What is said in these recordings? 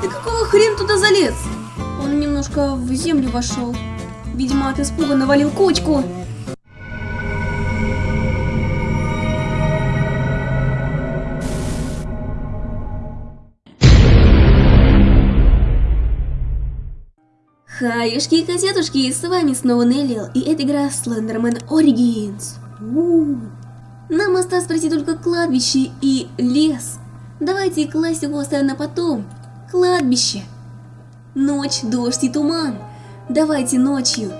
Ты какого хрен туда залез? Он немножко в землю вошел. Видимо, от испуга навалил кочку. Хаюшки и котятушки, с вами снова Неллил, и это игра Slenderman Origins. Нам осталось пройти только кладбище и лес. Давайте класть его оставим на потом. Кладбище. Ночь, дождь и туман. Давайте ночью.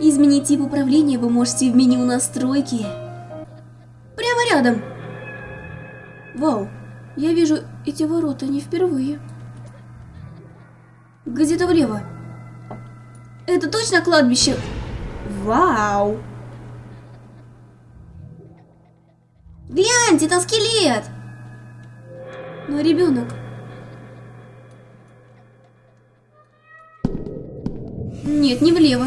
Изменить тип управления вы можете в меню настройки. Прямо рядом. Вау, я вижу эти ворота не впервые. Где-то влево. Это точно кладбище? Вау! Гляньте, там скелет! Но ребенок. Нет, не влево.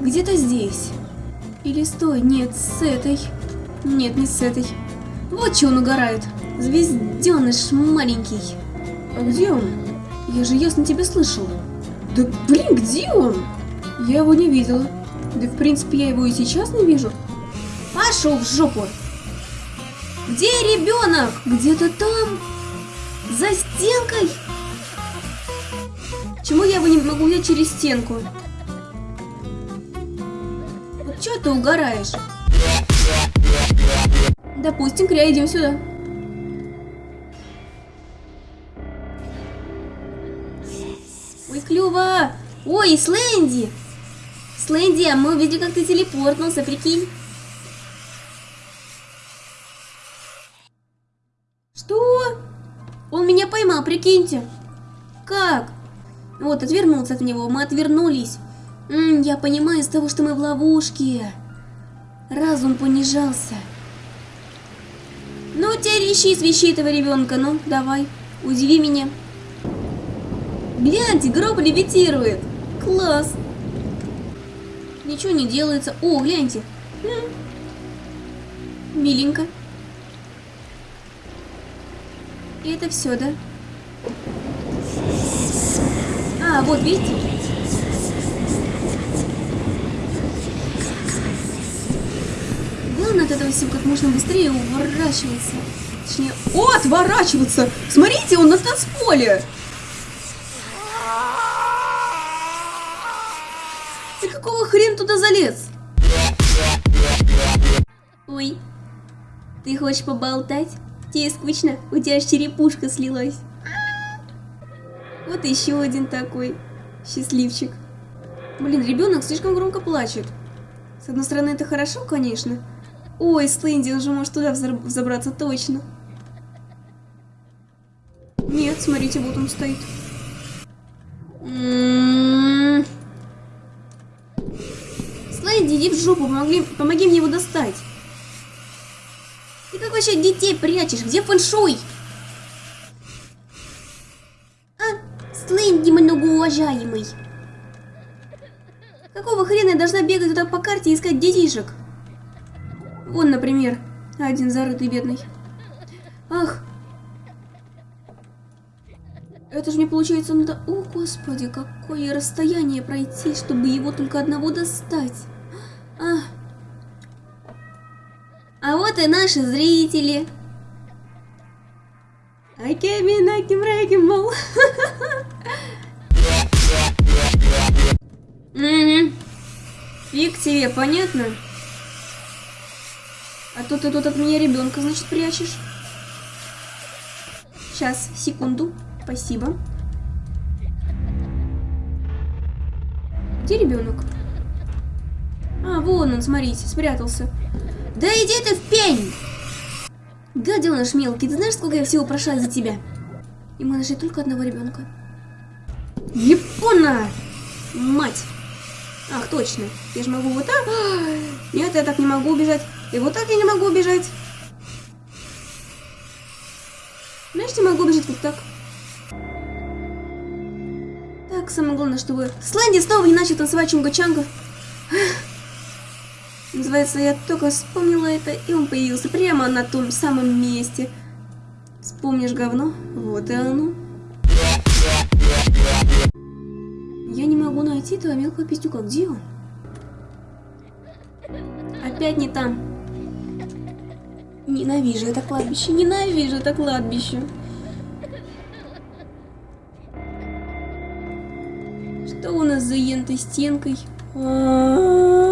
Где-то здесь. Или стой, нет, с этой. Нет, не с этой. Вот что он угорает. Звезденыш маленький. А где он? Я же ясно тебя слышала. Да блин, где он? Я его не видела. Да в принципе я его и сейчас не вижу. Пошел в жопу. Где ребенок? Где-то там. За стенкой. Почему я его не могу взять через стенку? Вот что ты угораешь? Допустим, Кря, идем сюда. Ой, клево! Ой, Слэнди! Слэнди, а мы увидели, как ты телепортнулся, прикинь. Что? Он меня поймал, прикиньте. Как? Вот, отвернуться от него. Мы отвернулись. М -м, я понимаю из того, что мы в ловушке. Разум понижался. Ну, теперь ищи свищи этого ребенка. Ну, давай, удиви меня. Гляньте, гроб левитирует. Класс. Ничего не делается. О, гляньте. Миленько. И это все, да? А, вот, видите? Главное от этого всего как можно быстрее уворачиваться. Точнее, о, отворачиваться! Смотрите, он на танцполе! Ты какого хрен туда залез? Ой, ты хочешь поболтать? Тебе скучно? У тебя аж черепушка слилась. Вот еще один такой счастливчик. Блин, ребенок слишком громко плачет. С одной стороны, это хорошо, конечно. Ой, Слэнди, он же может туда взобраться точно. Нет, смотрите, вот он стоит. М-м-м. Слэнди, иди в жопу, помоги, помоги мне его достать. Ты как вообще детей прячешь? Где фэншуй? А, Слэнди многоуважаемый. Какого хрена я должна бегать туда по карте и искать детишек? Вон, например, один зарытый бедный. Ах. Это же мне получается надо... О, господи, какое расстояние пройти, чтобы его только одного достать. А. А вот и наши зрители. Came wrecking ball. Угу. Фиг тебе, понятно? А то ты тут от меня ребенка, значит, прячешь. Сейчас, секунду. Спасибо. Где ребенок? Вон он, смотрите, спрятался. Да иди ты в пень! Гаденыш мелкий, ты знаешь, сколько я всего прошла за тебя? И мы нашли только одного ребенка. Япона! Мать! Ах, точно. Я же могу вот так. Нет, я так не могу убежать. И вот так я не могу убежать. Знаешь, я могу убежать вот так. Так, самое главное, чтобы Слэнди снова не начал танцевать чунга-чанга. Называется, я только вспомнила это, и он появился прямо на том самом месте. Вспомнишь говно? Вот и оно. Я не могу найти этого мелкого пиздюка. Где он? Опять не там. Ненавижу это кладбище, ненавижу это кладбище. Что у нас за ентой стенкой? А -а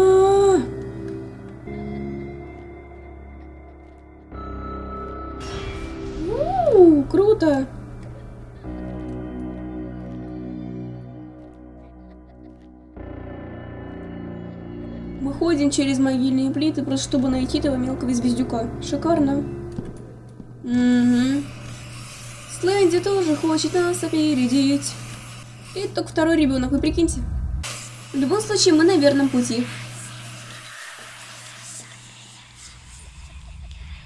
Мы ходим через могильные плиты, просто чтобы найти этого мелкого звездюка. Шикарно. Угу. Слэнди тоже хочет нас опередить. И только второй ребенок, вы прикиньте. В любом случае, мы на верном пути.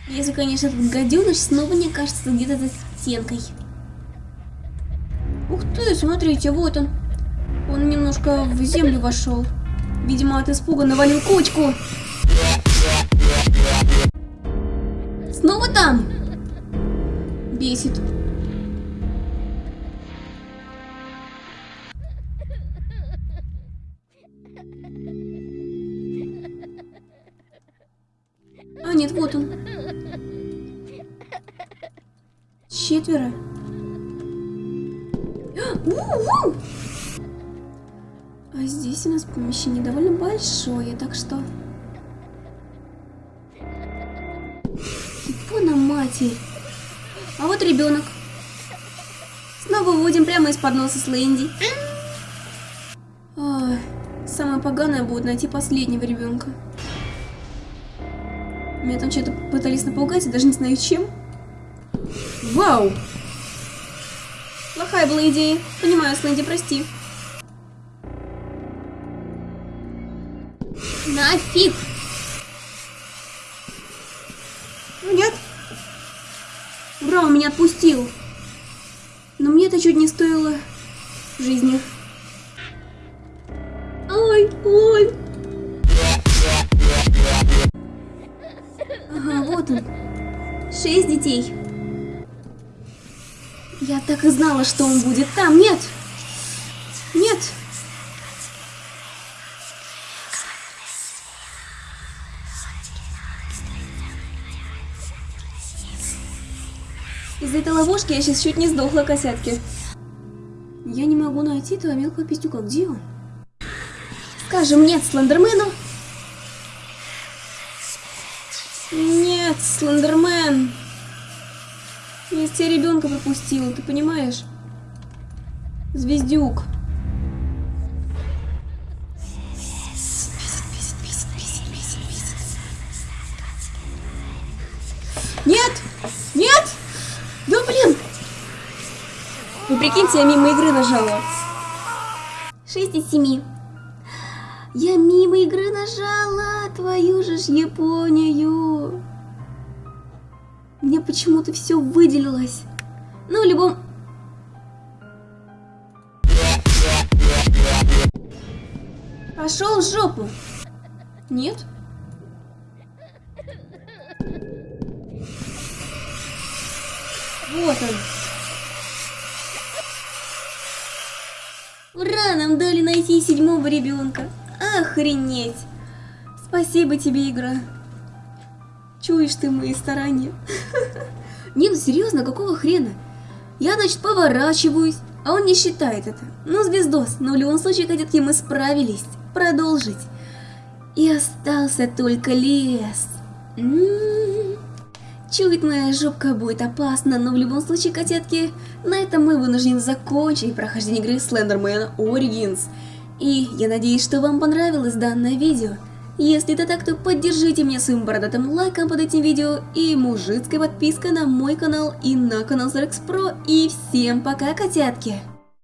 Если, конечно, этот гаденыш снова не кажется где-то за стенкой. Ух ты, смотрите, вот он. Он немножко в землю вошел. Видимо, от испуга навалил кучку. Снова там? Бесит. Четверо. У -у -у! А здесь у нас помещение довольно большое, так что... Ипона матерь. А вот ребенок. Снова выводим прямо из-под носа Слэнди. Ой, самое поганое будет найти последнего ребенка. Меня там что-то пытались напугать, я даже не знаю чем. Вау! Плохая была идея. Понимаю, Слэнди, прости. Нафиг! Нет. Ура, меня отпустил. Но мне это чуть не стоило жизни. Ой, ой. Ага, вот он. Шесть детей. Я так и знала, что он будет там. Нет. Нет. Из-за этой ловушки я сейчас чуть не сдохла, косятки. Я не могу найти этого мелкого пистюка. Где он? Скажем нет Слендермену. Нет, Слендермен. Я тебя ребенка пропустила, ты понимаешь? Звездюк. Нет! Нет! Да блин! Вы прикиньте, я мимо игры нажала. 6 из 7. Я мимо игры нажала, твою же ж Японию. Мне почему-то все выделилось. Ну, в любом... Пошел в жопу. Нет? Вот он. Ура, нам дали найти седьмого ребенка. Охренеть. Спасибо тебе, игра. Чуешь ты мои старания. Не, ну серьезно, какого хрена? Я, значит, поворачиваюсь, а он не считает это. Ну, звездос, но в любом случае, кадетки, мы справились. Продолжить. И остался только лес. М -м -м. Чует моя жопка будет опасно, но в любом случае, котятки, на этом мы вынуждены закончить прохождение игры Slenderman Origins. И я надеюсь, что вам понравилось данное видео. Если это так, то поддержите меня своим бородатым лайком под этим видео и мужицкой подпиской на мой канал и на канал Zarex Pro. И всем пока, котятки!